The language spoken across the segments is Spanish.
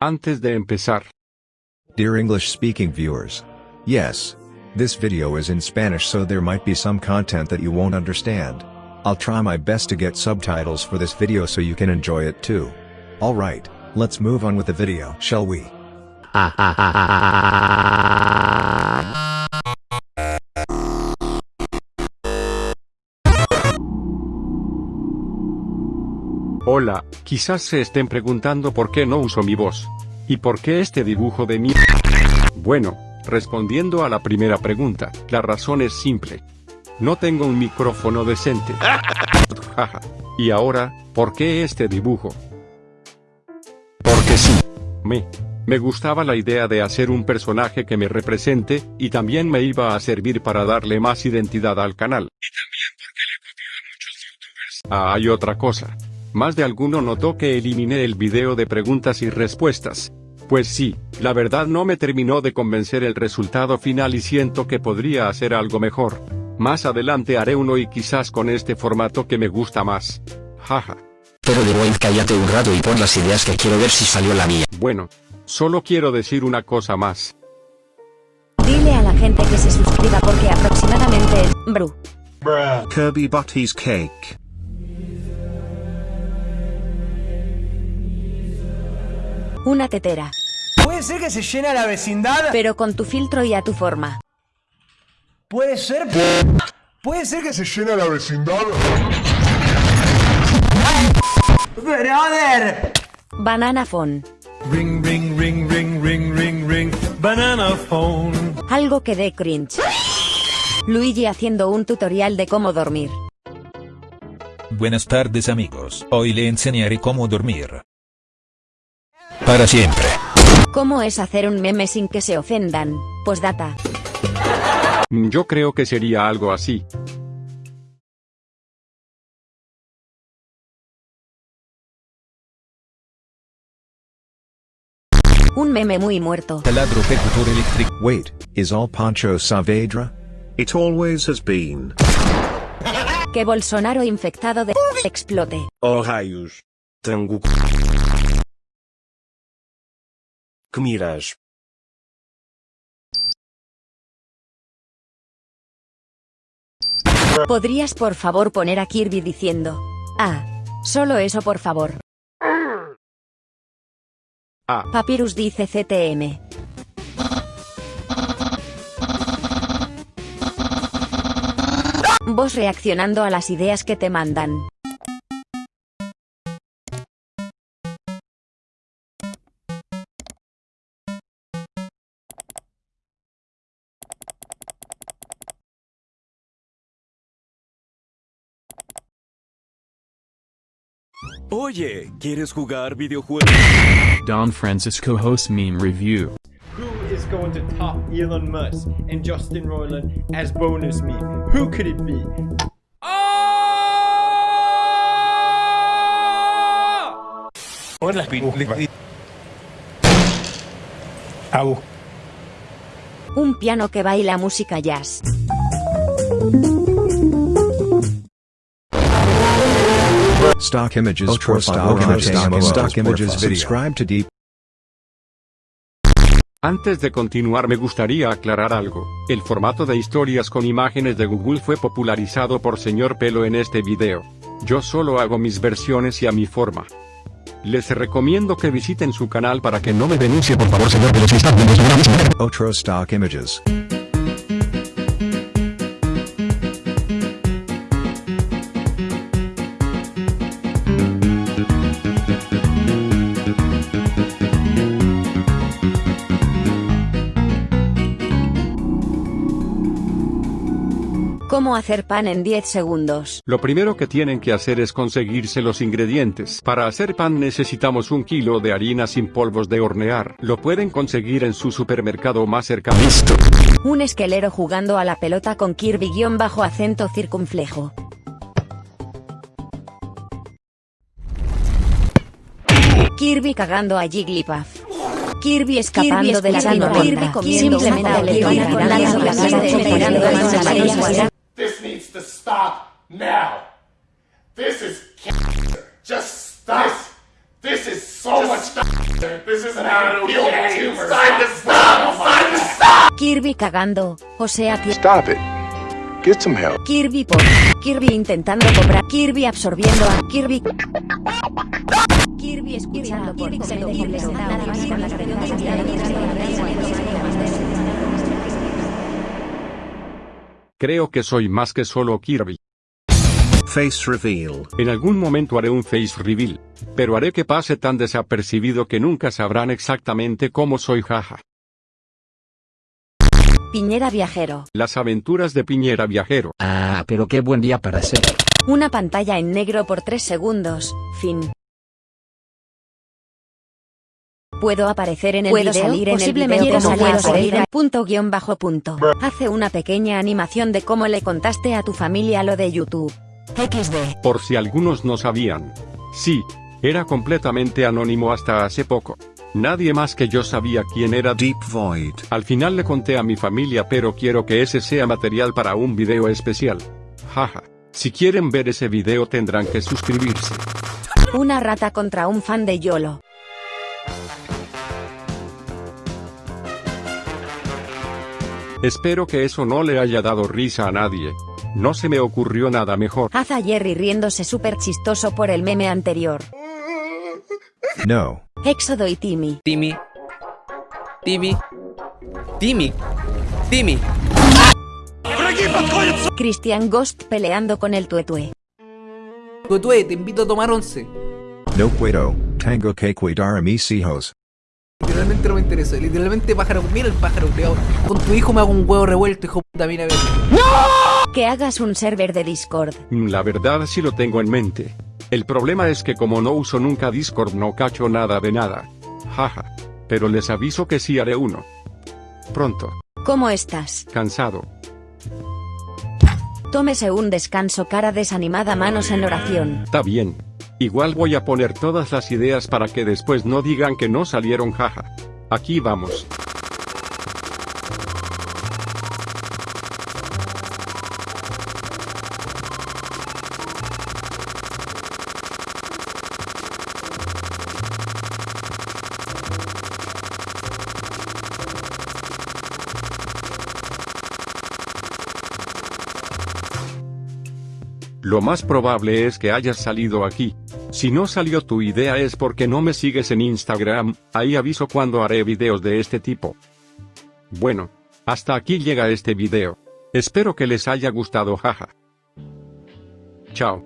Antes de empezar, Dear English speaking viewers. Yes. This video is in Spanish so there might be some content that you won't understand. I'll try my best to get subtitles for this video so you can enjoy it too. Alright, let's move on with the video, shall we? hola, quizás se estén preguntando por qué no uso mi voz. ¿Y por qué este dibujo de mí? Bueno, respondiendo a la primera pregunta, la razón es simple. No tengo un micrófono decente. Y ahora, ¿por qué este dibujo? Porque sí. Me. Me gustaba la idea de hacer un personaje que me represente, y también me iba a servir para darle más identidad al canal. Y también porque le copió a muchos youtubers. Ah, hay otra cosa. Más de alguno notó que eliminé el video de preguntas y respuestas. Pues sí, la verdad no me terminó de convencer el resultado final y siento que podría hacer algo mejor. Más adelante haré uno y quizás con este formato que me gusta más. Jaja. Pero de Boyd cállate un rato y pon las ideas que quiero ver si salió la mía. Bueno, solo quiero decir una cosa más. Dile a la gente que se suscriba porque aproximadamente es... Bru. Kirby Butty's cake. Una tetera. ¿Puede ser que se llena la vecindad? Pero con tu filtro y a tu forma. ¿Puede ser? ¿Puede ser que se llena la vecindad? ¡Brother! Banana phone. Ring, ring, ring, ring, ring, ring, ring. Banana phone. Algo que dé cringe. Luigi haciendo un tutorial de cómo dormir. Buenas tardes amigos, hoy le enseñaré cómo dormir. Para siempre. ¿Cómo es hacer un meme sin que se ofendan? Postdata. Mm, Yo creo que sería algo así. Un meme muy muerto. Taladro electric. Wait, is all Pancho Saavedra? It always has been. Que Bolsonaro infectado de explote. Oh raios. Que? ¿Podrías por favor poner a Kirby diciendo? Ah. Solo eso por favor. Ah. Papyrus dice CTM. Vos reaccionando a las ideas que te mandan. Oye, ¿quieres jugar videojuegos? Don Francisco host meme review. Who is going to top Elon Musk and Justin Roiland as bonus me? Who could it be? Un piano que baila música jazz. Stock images Ultra profile stock content stock stock stock images images video. Subscribe to Deep. Antes de continuar me gustaría aclarar algo. El formato de historias con imágenes de Google fue popularizado por señor Pelo en este video. Yo solo hago mis versiones y a mi forma. Les recomiendo que visiten su canal para que no me denuncie por favor señor Pelo si está viendo. Otro stock images. ¿Cómo hacer pan en 10 segundos? Lo primero que tienen que hacer es conseguirse los ingredientes. Para hacer pan necesitamos un kilo de harina sin polvos de hornear. Lo pueden conseguir en su supermercado más cercano. Un esquelero jugando a la pelota con Kirby guion bajo acento circunflejo. Kirby cagando a Jigglypuff. Kirby escapando de la. Kirby Kirby comiendo Simplemente mejor. le Kirby stop now. This is cancer. Just stop. This is so much This is not okay. It's time to stop. Time to stop. Kirby cagando, o sea que Stop it. Get some help. Kirby por Kirby intentando cobrar, Kirby absorbiendo a Kirby. Kirby escuchando por Kirby Creo que soy más que solo Kirby. Face reveal. En algún momento haré un face reveal, pero haré que pase tan desapercibido que nunca sabrán exactamente cómo soy jaja. Piñera viajero. Las aventuras de Piñera Viajero. Ah, pero qué buen día para ser. Una pantalla en negro por 3 segundos, fin. Puedo aparecer en el Puedo video, salir en el posiblemente video como puedo salir en punto guion bajo punto. Hace una pequeña animación de cómo le contaste a tu familia lo de YouTube. XD. Por si algunos no sabían. Sí, era completamente anónimo hasta hace poco. Nadie más que yo sabía quién era Deep Void. Al final le conté a mi familia pero quiero que ese sea material para un video especial. Jaja. Si quieren ver ese video tendrán que suscribirse. Una rata contra un fan de YOLO. Espero que eso no le haya dado risa a nadie. No se me ocurrió nada mejor. Haz a Jerry riéndose súper chistoso por el meme anterior. No. Éxodo y Timmy. Timmy. Timmy. Timmy. Timmy. Christian Ghost peleando con el tuetue. Tuetue, te invito a tomar once. No puedo. Tango que cuidar a mis hijos. Literalmente no me interesa. Literalmente pájaro. Mira el pájaro, culiao. Con tu hijo me hago un huevo revuelto, hijo puta, mira a ver. Que hagas un server de Discord. Mm, La verdad sí lo tengo en mente. El problema es que como no uso nunca Discord no cacho nada de nada. Jaja. Pero les aviso que sí haré uno. Pronto. ¿Cómo estás? Cansado. Tómese un descanso cara desanimada manos en oración. Está bien. Igual voy a poner todas las ideas para que después no digan que no salieron jaja. Aquí vamos. Lo más probable es que hayas salido aquí. Si no salió tu idea es porque no me sigues en Instagram, ahí aviso cuando haré videos de este tipo. Bueno, hasta aquí llega este video. Espero que les haya gustado jaja. Chao.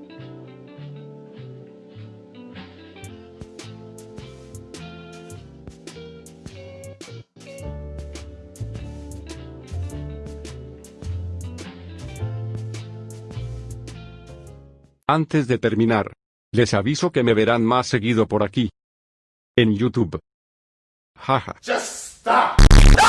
Antes de terminar, les aviso que me verán más seguido por aquí. En YouTube. Jaja. Just stop.